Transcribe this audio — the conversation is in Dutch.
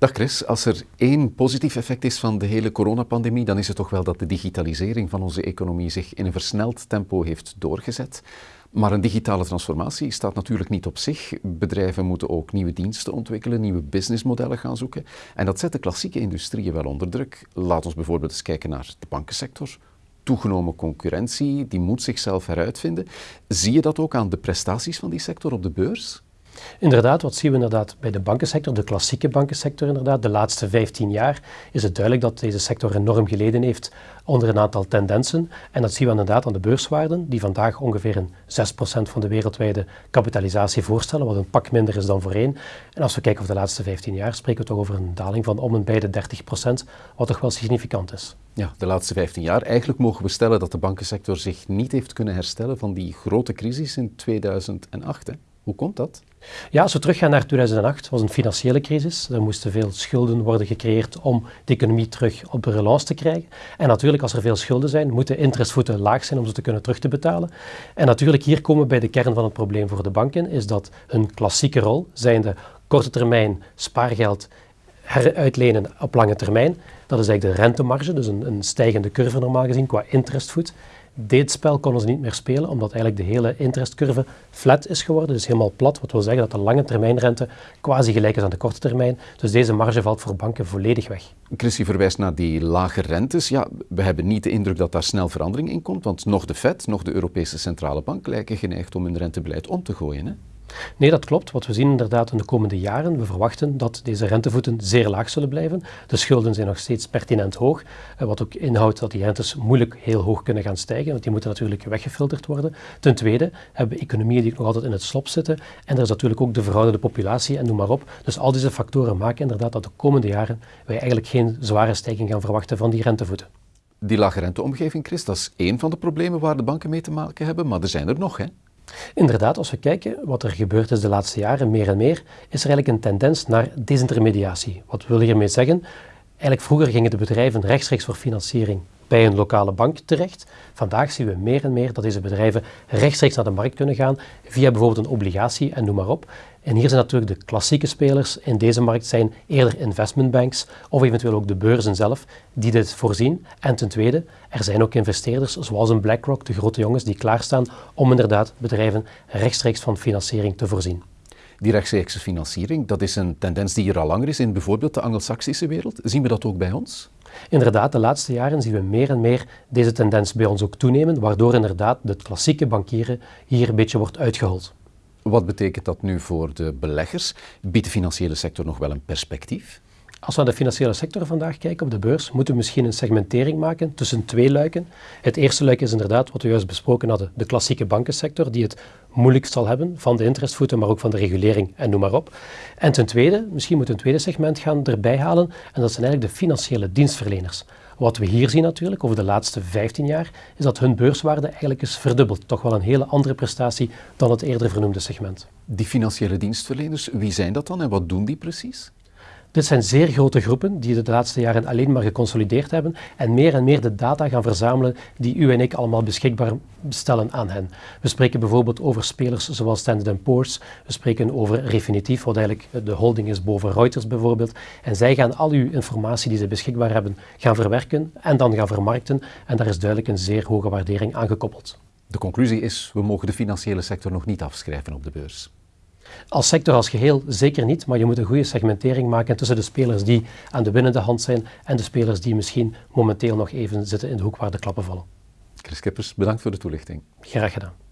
Dag Chris, als er één positief effect is van de hele coronapandemie, dan is het toch wel dat de digitalisering van onze economie zich in een versneld tempo heeft doorgezet. Maar een digitale transformatie staat natuurlijk niet op zich. Bedrijven moeten ook nieuwe diensten ontwikkelen, nieuwe businessmodellen gaan zoeken. En dat zet de klassieke industrieën wel onder druk. Laat ons bijvoorbeeld eens kijken naar de bankensector. Toegenomen concurrentie, die moet zichzelf heruitvinden. Zie je dat ook aan de prestaties van die sector op de beurs? Inderdaad, wat zien we inderdaad bij de bankensector, de klassieke bankensector inderdaad. De laatste 15 jaar is het duidelijk dat deze sector enorm geleden heeft onder een aantal tendensen. En dat zien we inderdaad aan de beurswaarden, die vandaag ongeveer een 6% van de wereldwijde kapitalisatie voorstellen, wat een pak minder is dan voorheen. En als we kijken over de laatste 15 jaar, spreken we toch over een daling van om en bij de 30%, wat toch wel significant is. Ja, de laatste 15 jaar. Eigenlijk mogen we stellen dat de bankensector zich niet heeft kunnen herstellen van die grote crisis in 2008. Hè? Hoe komt dat? Ja, als we teruggaan naar 2008, was een financiële crisis. Er moesten veel schulden worden gecreëerd om de economie terug op de relance te krijgen. En natuurlijk, als er veel schulden zijn, moeten interestvoeten laag zijn om ze te kunnen terug te betalen. En natuurlijk, hier komen we bij de kern van het probleem voor de banken, is dat hun klassieke rol, zijnde korte termijn spaargeld heruitlenen op lange termijn, dat is eigenlijk de rentemarge, dus een, een stijgende curve normaal gezien qua interestvoet. Dit spel konden ze niet meer spelen, omdat eigenlijk de hele interestcurve flat is geworden, dus helemaal plat. Wat wil zeggen dat de lange termijnrente quasi gelijk is aan de korte termijn. Dus deze marge valt voor banken volledig weg. Christy verwijst naar die lage rentes. Ja, we hebben niet de indruk dat daar snel verandering in komt, want nog de Fed, nog de Europese Centrale Bank lijken geneigd om hun rentebeleid om te gooien. Hè? Nee, dat klopt. Wat we zien inderdaad in de komende jaren, we verwachten dat deze rentevoeten zeer laag zullen blijven. De schulden zijn nog steeds pertinent hoog, eh, wat ook inhoudt dat die rentes moeilijk heel hoog kunnen gaan stijgen, want die moeten natuurlijk weggefilterd worden. Ten tweede hebben we economieën die nog altijd in het slop zitten en er is natuurlijk ook de verouderde populatie en noem maar op. Dus al deze factoren maken inderdaad dat de komende jaren wij eigenlijk geen zware stijging gaan verwachten van die rentevoeten. Die lage renteomgeving, Chris, dat is één van de problemen waar de banken mee te maken hebben, maar er zijn er nog, hè? Inderdaad, als we kijken wat er gebeurd is de laatste jaren, meer en meer, is er eigenlijk een tendens naar desintermediatie. Wat wil je hiermee zeggen? Eigenlijk vroeger gingen de bedrijven rechtstreeks voor financiering bij een lokale bank terecht. Vandaag zien we meer en meer dat deze bedrijven rechtstreeks naar de markt kunnen gaan via bijvoorbeeld een obligatie en noem maar op. En hier zijn natuurlijk de klassieke spelers in deze markt zijn eerder investmentbanks of eventueel ook de beurzen zelf die dit voorzien. En ten tweede, er zijn ook investeerders zoals een BlackRock, de grote jongens, die klaarstaan om inderdaad bedrijven rechtstreeks van financiering te voorzien. Die rechtstreekse financiering, dat is een tendens die er al langer is in bijvoorbeeld de Anglo-Saxische wereld. Zien we dat ook bij ons? Inderdaad, de laatste jaren zien we meer en meer deze tendens bij ons ook toenemen, waardoor inderdaad het klassieke bankieren hier een beetje wordt uitgehold. Wat betekent dat nu voor de beleggers? Biedt de financiële sector nog wel een perspectief? Als we naar de financiële sector vandaag kijken op de beurs, moeten we misschien een segmentering maken tussen twee luiken. Het eerste luik is inderdaad wat we juist besproken hadden, de klassieke bankensector, die het moeilijkst zal hebben van de interestvoeten, maar ook van de regulering en noem maar op. En ten tweede, misschien moeten we een tweede segment gaan erbij halen, en dat zijn eigenlijk de financiële dienstverleners. Wat we hier zien natuurlijk over de laatste 15 jaar, is dat hun beurswaarde eigenlijk is verdubbeld. Toch wel een hele andere prestatie dan het eerder vernoemde segment. Die financiële dienstverleners, wie zijn dat dan en wat doen die precies? Dit zijn zeer grote groepen die de laatste jaren alleen maar geconsolideerd hebben en meer en meer de data gaan verzamelen die u en ik allemaal beschikbaar stellen aan hen. We spreken bijvoorbeeld over spelers zoals Standard Poor's, we spreken over Refinitiv, wat eigenlijk de holding is boven Reuters bijvoorbeeld. En zij gaan al uw informatie die ze beschikbaar hebben gaan verwerken en dan gaan vermarkten en daar is duidelijk een zeer hoge waardering aan gekoppeld. De conclusie is, we mogen de financiële sector nog niet afschrijven op de beurs. Als sector als geheel zeker niet, maar je moet een goede segmentering maken tussen de spelers die aan de winnende hand zijn en de spelers die misschien momenteel nog even zitten in de hoek waar de klappen vallen. Chris Kippers, bedankt voor de toelichting. Graag gedaan.